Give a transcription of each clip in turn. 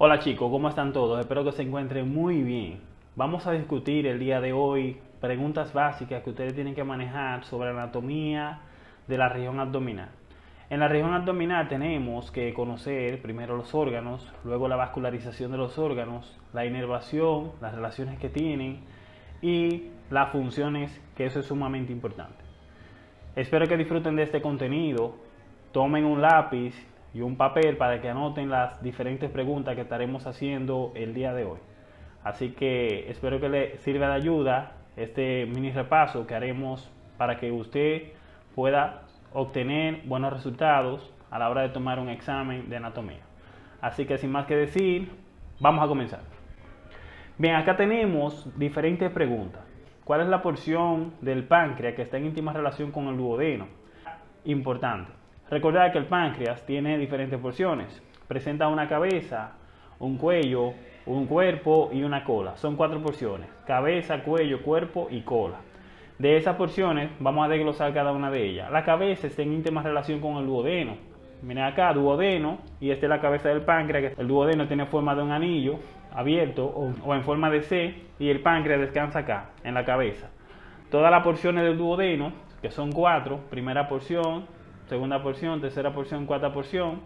Hola chicos, ¿cómo están todos? Espero que se encuentren muy bien. Vamos a discutir el día de hoy preguntas básicas que ustedes tienen que manejar sobre anatomía de la región abdominal. En la región abdominal tenemos que conocer primero los órganos, luego la vascularización de los órganos, la inervación, las relaciones que tienen y las funciones, que eso es sumamente importante. Espero que disfruten de este contenido, tomen un lápiz y un papel para que anoten las diferentes preguntas que estaremos haciendo el día de hoy. Así que espero que le sirva de ayuda este mini repaso que haremos para que usted pueda obtener buenos resultados a la hora de tomar un examen de anatomía. Así que sin más que decir, vamos a comenzar. Bien, acá tenemos diferentes preguntas. ¿Cuál es la porción del páncreas que está en íntima relación con el duodeno? Importante. Recordad que el páncreas tiene diferentes porciones. Presenta una cabeza, un cuello, un cuerpo y una cola. Son cuatro porciones. Cabeza, cuello, cuerpo y cola. De esas porciones vamos a desglosar cada una de ellas. La cabeza está en íntima relación con el duodeno. Miren acá, duodeno, y esta es la cabeza del páncreas. El duodeno tiene forma de un anillo abierto o, o en forma de C y el páncreas descansa acá, en la cabeza. Todas las porciones del duodeno, que son cuatro, primera porción, segunda porción, tercera porción, cuarta porción.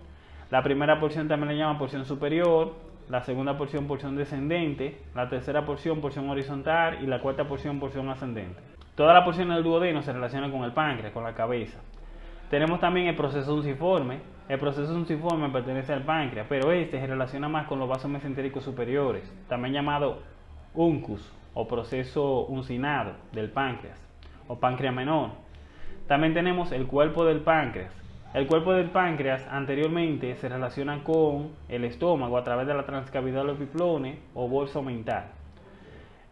La primera porción también le llaman porción superior, la segunda porción porción descendente, la tercera porción porción horizontal y la cuarta porción porción ascendente. Todas las porciones del duodeno se relacionan con el páncreas, con la cabeza. Tenemos también el proceso unciforme. El proceso unciforme pertenece al páncreas, pero este se relaciona más con los vasos mesentéricos superiores, también llamado uncus o proceso uncinado del páncreas o páncreas menor. También tenemos el cuerpo del páncreas. El cuerpo del páncreas anteriormente se relaciona con el estómago a través de la transcavidad epiplone o bolsa mental.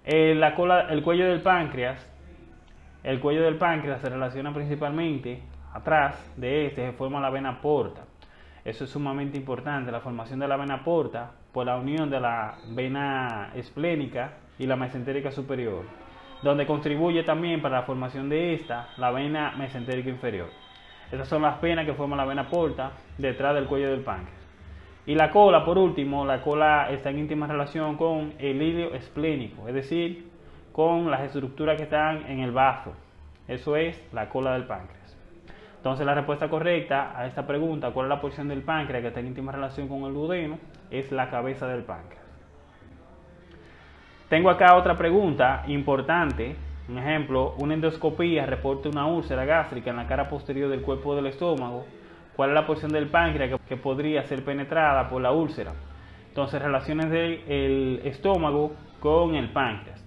El, la cola, el cuello del páncreas, el cuello del páncreas se relaciona principalmente atrás de este se forma la vena porta. Eso es sumamente importante, la formación de la vena porta por la unión de la vena esplénica y la mesentérica superior donde contribuye también para la formación de esta la vena mesentérica inferior. Estas son las venas que forman la vena porta detrás del cuello del páncreas. Y la cola, por último, la cola está en íntima relación con el hilo esplénico, es decir, con las estructuras que están en el bazo. Eso es la cola del páncreas. Entonces la respuesta correcta a esta pregunta, ¿cuál es la porción del páncreas que está en íntima relación con el duodeno? Es la cabeza del páncreas. Tengo acá otra pregunta importante. Un ejemplo, una endoscopía reporta una úlcera gástrica en la cara posterior del cuerpo del estómago. ¿Cuál es la porción del páncreas que, podría ser penetrada por la úlcera? Entonces, relaciones del estómago con el páncreas.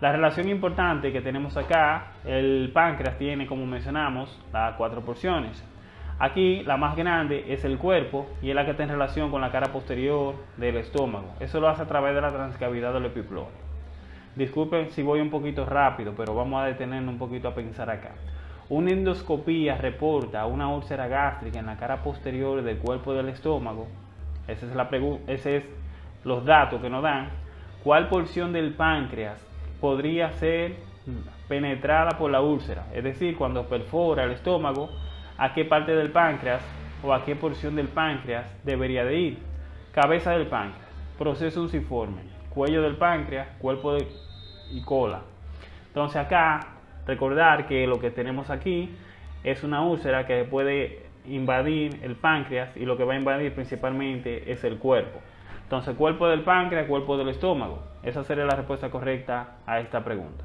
La relación importante que tenemos acá, el páncreas tiene, como mencionamos, las cuatro porciones. Aquí la más grande es el cuerpo y es la que está en relación con la cara posterior del estómago. Eso lo hace a través de la transcavidad del epiplonio. Disculpen si voy un poquito rápido, pero vamos a detenernos un poquito a pensar acá. Una endoscopía reporta una úlcera gástrica en la cara posterior del cuerpo del estómago. Esa es la los datos que nos dan. ¿Cuál porción del páncreas podría ser penetrada por la úlcera? Es decir, cuando perfora el estómago, ¿a qué parte del páncreas o a qué porción del páncreas debería de ir? Cabeza del páncreas, proceso unciforme, cuello del páncreas, cuerpo de y cola. Entonces acá, recordar que lo que tenemos aquí es una úlcera que puede invadir el páncreas y lo que va a invadir principalmente es el cuerpo. Entonces, cuerpo del páncreas, cuerpo del estómago. Esa sería la respuesta correcta a esta pregunta.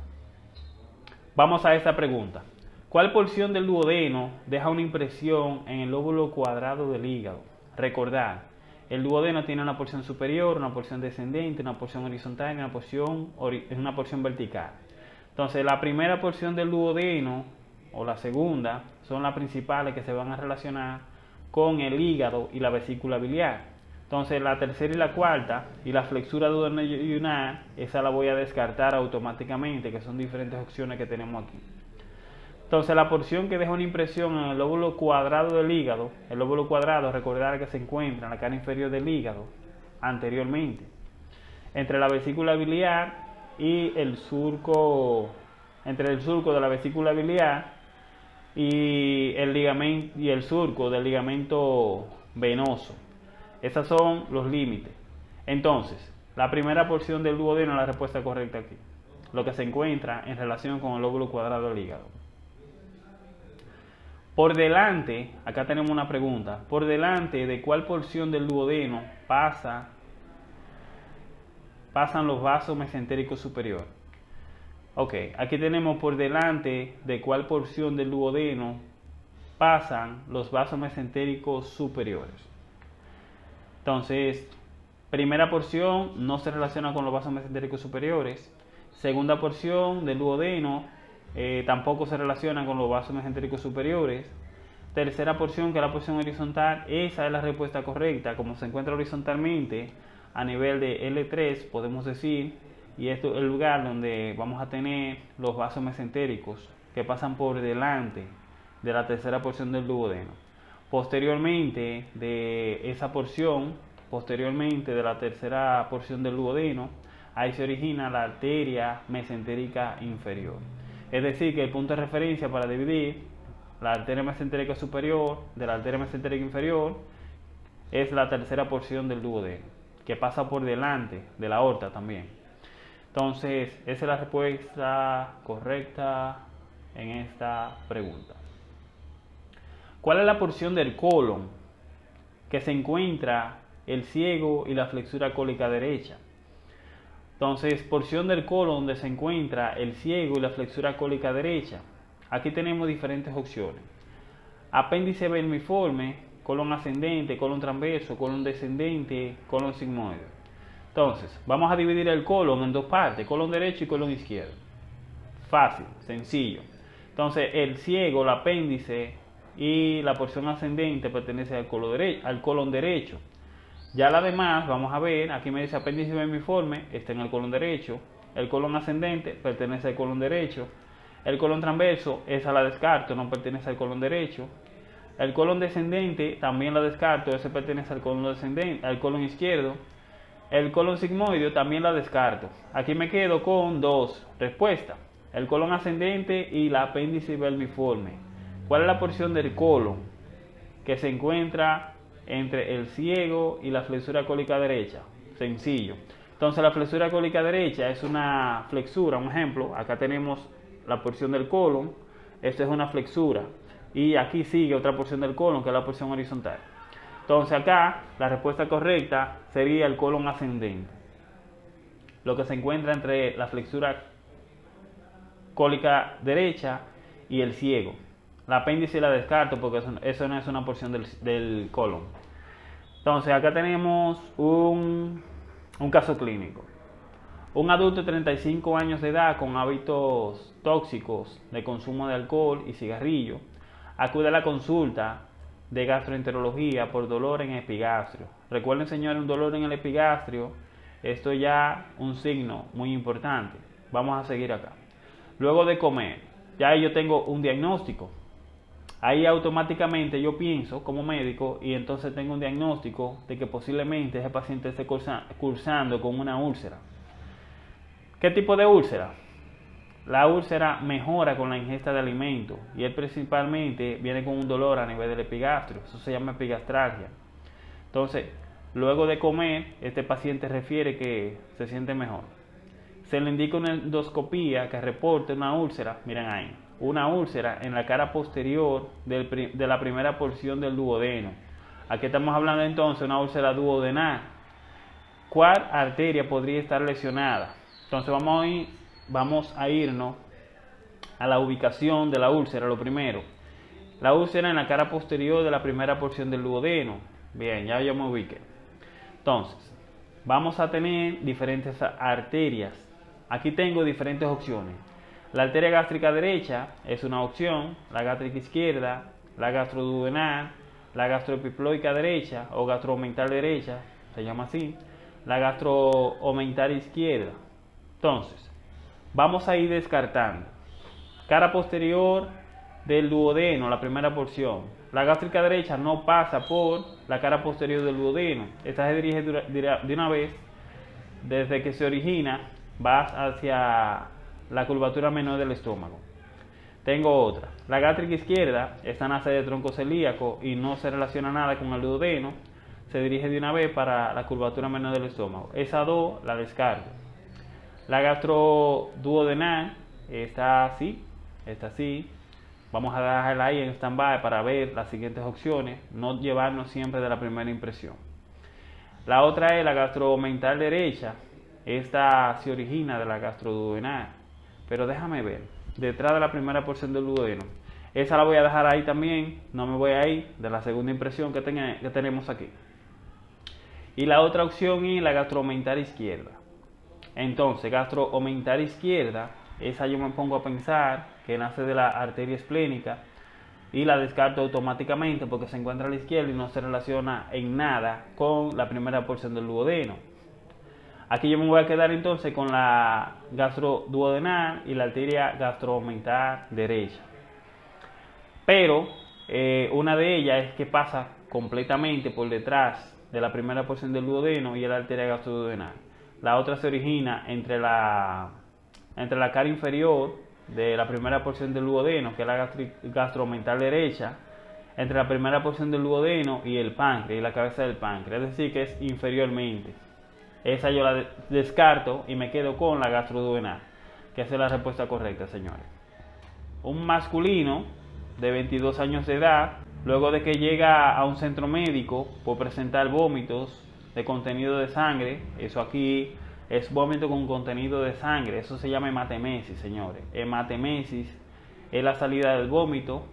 Vamos a esta pregunta. ¿Cuál porción del duodeno deja una impresión en el lóbulo cuadrado del hígado? Recordar, el duodeno tiene una porción superior, una porción descendente, una porción horizontal y una porción, una porción vertical. Entonces, la primera porción del duodeno o la segunda son las principales que se van a relacionar con el hígado y la vesícula biliar. Entonces, la tercera y la cuarta y la flexura duodenal, esa la voy a descartar automáticamente, que son diferentes opciones que tenemos aquí. Entonces la porción que deja una impresión en el lóbulo cuadrado del hígado, el lóbulo cuadrado, recordar que se encuentra en la cara inferior del hígado anteriormente, entre la vesícula biliar y el surco, entre el surco de la vesícula biliar y el ligamento y el surco del ligamento venoso. Esos son los límites. Entonces, la primera porción del duodeno es la respuesta correcta aquí, lo que se encuentra en relación con el lóbulo cuadrado del hígado. Por delante, acá tenemos una pregunta, por delante de cuál porción del duodeno pasa, pasan los vasos mesentéricos superiores. Ok, aquí tenemos por delante de cuál porción del duodeno pasan los vasos mesentéricos superiores. Entonces, primera porción no se relaciona con los vasos mesentéricos superiores. Segunda porción del duodeno eh, tampoco se relaciona con los vasos mesentéricos superiores. Tercera porción, que es la porción horizontal, esa es la respuesta correcta. Como se encuentra horizontalmente a nivel de L3, podemos decir, y esto es el lugar donde vamos a tener los vasos mesentéricos que pasan por delante de la tercera porción del duodeno. Posteriormente de esa porción, posteriormente de la tercera porción del duodeno, ahí se origina la arteria mesentérica inferior. Es decir, que el punto de referencia para dividir la arteria mesentérica superior de la arteria mesentérica inferior es la tercera porción del duodeno, que pasa por delante de la aorta también. Entonces, esa es la respuesta correcta en esta pregunta. ¿Cuál es la porción del colon que se encuentra el ciego y la flexura cólica derecha? Entonces, porción del colon donde se encuentra el ciego y la flexura cólica derecha. Aquí tenemos diferentes opciones. Apéndice vermiforme, colon ascendente, colon transverso, colon descendente, colon sigmoide. Entonces, vamos a dividir el colon en dos partes, colon derecho y colon izquierdo. Fácil, sencillo. Entonces, el ciego, el apéndice y la porción ascendente pertenece al colon, al colon derecho. Ya la demás, vamos a ver, aquí me dice apéndice vermiforme, está en el colon derecho. El colon ascendente pertenece al colon derecho. El colon transverso, esa la descarto, no pertenece al colon derecho. El colon descendente también la descarto, ese pertenece al colon descendente, al colon izquierdo. El colon sigmoideo también la descarto. Aquí me quedo con dos respuestas. El colon ascendente y la apéndice vermiforme. ¿Cuál es la porción del colon que se encuentra entre el ciego y la flexura cólica derecha? Sencillo. Entonces la flexura cólica derecha es una flexura, un ejemplo, acá tenemos la porción del colon, esta es una flexura y aquí sigue otra porción del colon que es la porción horizontal. Entonces acá la respuesta correcta sería el colon ascendente, lo que se encuentra entre la flexura cólica derecha y el ciego. La apéndice la descarto porque eso, no es una porción del, colon. Entonces acá tenemos un, un caso clínico. Un adulto de 35 años de edad con hábitos tóxicos de consumo de alcohol y cigarrillo acude a la consulta de gastroenterología por dolor en epigastrio. Recuerden, señores, un dolor en el epigastrio, esto ya un signo muy importante. Vamos a seguir acá. Luego de comer, ya yo tengo un diagnóstico. Ahí automáticamente yo pienso como médico y entonces tengo un diagnóstico de que posiblemente ese paciente esté cursando con una úlcera. ¿Qué tipo de úlcera? La úlcera mejora con la ingesta de alimentos y él principalmente viene con un dolor a nivel del epigastrio. Eso se llama epigastralgia. Entonces, luego de comer, este paciente refiere que se siente mejor. Se le indica una endoscopía que reporte una úlcera, miren ahí, una úlcera en la cara posterior de la primera porción del duodeno. Aquí estamos hablando entonces de una úlcera duodenal. ¿Cuál arteria podría estar lesionada? Entonces vamos a, irnos a la ubicación de la úlcera, lo primero. La úlcera en la cara posterior de la primera porción del duodeno. Bien, ya yo me ubiqué. Entonces, vamos a tener diferentes arterias. Aquí tengo diferentes opciones. La arteria gástrica derecha es una opción, la gástrica izquierda, la gastroduodenal, la gastroepiploica derecha o gastroomental derecha, se llama así, la gastroomental izquierda. Entonces, vamos a ir descartando. Cara posterior del duodeno, la primera porción. La gástrica derecha no pasa por la cara posterior del duodeno. Esta se dirige de una vez, desde que se origina, va hacia la curvatura menor del estómago. Tengo otra. La gástrica izquierda la sede de tronco celíaco y no se relaciona nada con el duodeno. se dirige de una vez para la curvatura menor del estómago. Esa 2 la descarto. La gastroduodenal está así, está así. Vamos a dejarla ahí en stand-by para ver las siguientes opciones, no llevarnos siempre de la primera impresión. La otra es la gastromental derecha. Esta se origina de la gastroduodenal. Pero déjame ver, detrás de la primera porción del duodeno. Esa la voy a dejar ahí también, no me voy a ir de la segunda impresión que, tenemos aquí. Y la otra opción es la gastromental izquierda. Entonces, gastromental izquierda, esa yo me pongo a pensar que nace de la arteria esplénica y la descarto automáticamente porque se encuentra a la izquierda y no se relaciona en nada con la primera porción del duodeno. Aquí yo me voy a quedar entonces con la gastroduodenal y la arteria gastromental derecha. Pero eh, una de ellas es que pasa completamente por detrás de la primera porción del duodeno y la arteria gastroduodenal. La otra se origina entre la, entre la cara inferior de la primera porción del duodeno, que es la gastromental derecha, entre la primera porción del duodeno y el páncreas y la cabeza del páncreas, es decir, que es inferiormente. Esa yo la descarto y me quedo con la gastroduodenal, que es la respuesta correcta, señores. Un masculino de 22 años de edad, luego de que llega a un centro médico por presentar vómitos de contenido de sangre, eso aquí es vómito con contenido de sangre. Eso se llama hematemesis, señores. Hematemesis es la salida del vómito.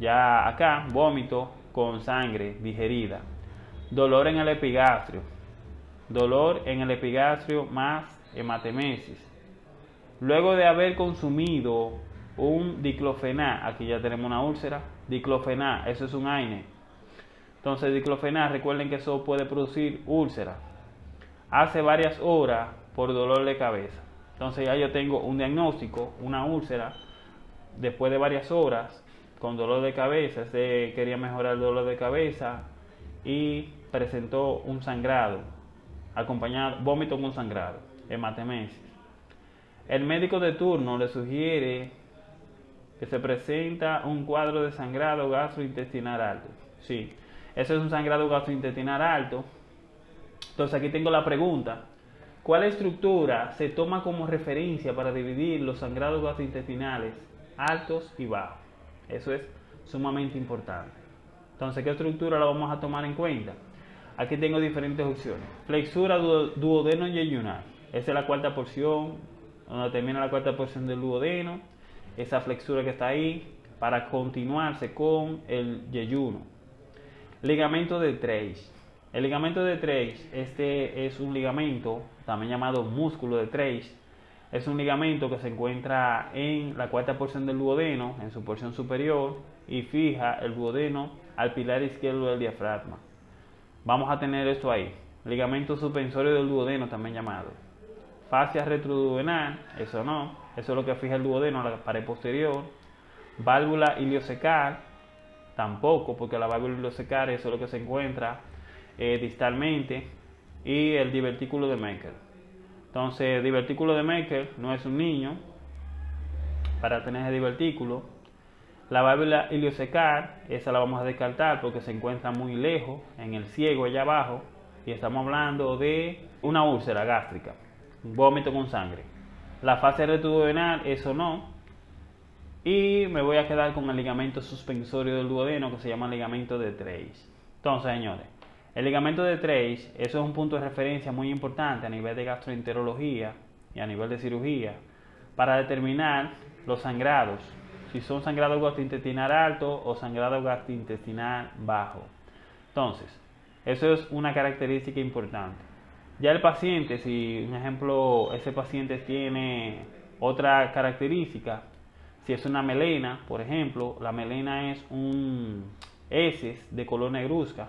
Ya acá, vómito con sangre digerida. Dolor en el epigastrio. Dolor en el epigastrio más hematemesis. Luego de haber consumido un diclofenac, aquí ya tenemos una úlcera, diclofenac, eso es un AINE. Entonces, diclofenac, recuerden que eso puede producir úlcera hace varias horas por dolor de cabeza. Entonces ya yo tengo un diagnóstico, una úlcera, después de varias horas con dolor de cabeza, este quería mejorar el dolor de cabeza y presentó un sangrado, acompañado, vómito con sangrado, hematemesis. El médico de turno le sugiere que se presenta un cuadro de sangrado gastrointestinal alto. Sí, ese es un sangrado gastrointestinal alto entonces aquí tengo la pregunta. ¿Cuál estructura se toma como referencia para dividir los sangrados gastrointestinales altos y bajos? Eso es sumamente importante. Entonces, ¿qué estructura la vamos a tomar en cuenta? Aquí tengo diferentes opciones. Flexura duodeno yeyunal. Esa es la cuarta porción, donde termina la cuarta porción del duodeno. Esa flexura que está ahí para continuarse con el yeyuno. Ligamento de Treich. El ligamento de Treich, este es un ligamento también llamado músculo de Treich. Es un ligamento que se encuentra en la cuarta porción del duodeno, en su porción superior, y fija el duodeno al pilar izquierdo del diafragma. Vamos a tener esto ahí. Ligamento suspensorio del duodeno, también llamado. Fascia retroduodenal, eso no, eso es lo que fija el duodeno a la pared posterior. Válvula iliocecal, tampoco, porque la válvula iliocecal eso es lo que se encuentra eh, distalmente y el divertículo de Maker. Entonces, el divertículo de Maker no es un niño para tener ese divertículo. La válvula iliocecal, esa la vamos a descartar porque se encuentra muy lejos, en el ciego allá abajo, y estamos hablando de una úlcera gástrica, vómito con sangre. La fase retroduodenal, eso no. Y me voy a quedar con el ligamento suspensorio del duodeno que se llama ligamento de Treich. Entonces, señores, el ligamento de Treich, eso es un punto de referencia muy importante a nivel de gastroenterología y a nivel de cirugía para determinar los sangrados, si son sangrados gastrointestinal alto o sangrado gastrointestinal bajo. Entonces, eso es una característica importante. Ya el paciente, si un ejemplo, ese paciente tiene otra característica, si es una melena, por ejemplo, la melena es un heces de color negruzca,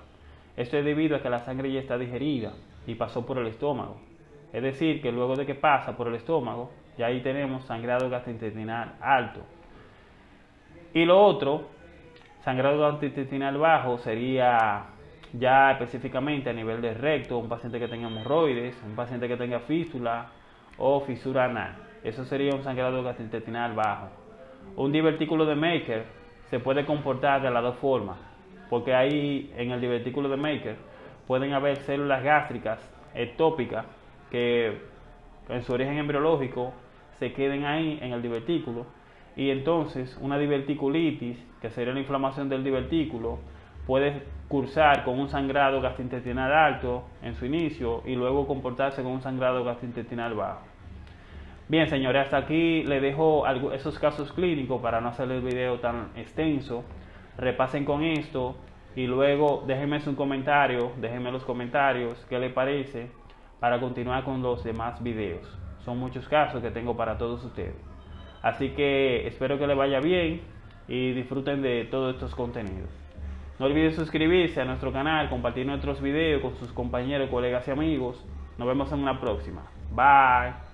esto es debido a que la sangre ya está digerida y pasó por el estómago. Es decir, que luego de que pasa por el estómago, ya ahí tenemos sangrado gastrointestinal alto. Y lo otro, sangrado gastrointestinal bajo, sería ya específicamente a nivel de recto, un paciente que tenga hemorroides, un paciente que tenga fístula o fisura anal. Eso sería un sangrado gastrointestinal bajo. Un divertículo de Maker se puede comportar de las dos formas porque ahí en el divertículo de Maker pueden haber células gástricas ectópicas que en su origen embriológico se queden ahí en el divertículo y entonces una diverticulitis, que sería la inflamación del divertículo, puede cursar con un sangrado gastrointestinal alto en su inicio y luego comportarse con un sangrado gastrointestinal bajo. Bien, señores, hasta aquí les dejo esos casos clínicos para no hacer el video tan extenso. Repasen con esto y luego déjenme un comentario, déjenme los comentarios qué les parece para continuar con los demás videos. Son muchos casos que tengo para todos ustedes. Así que espero que les vaya bien y disfruten de todos estos contenidos. No olviden suscribirse a nuestro canal, compartir nuestros videos con sus compañeros, colegas y amigos. Nos vemos en una próxima. Bye.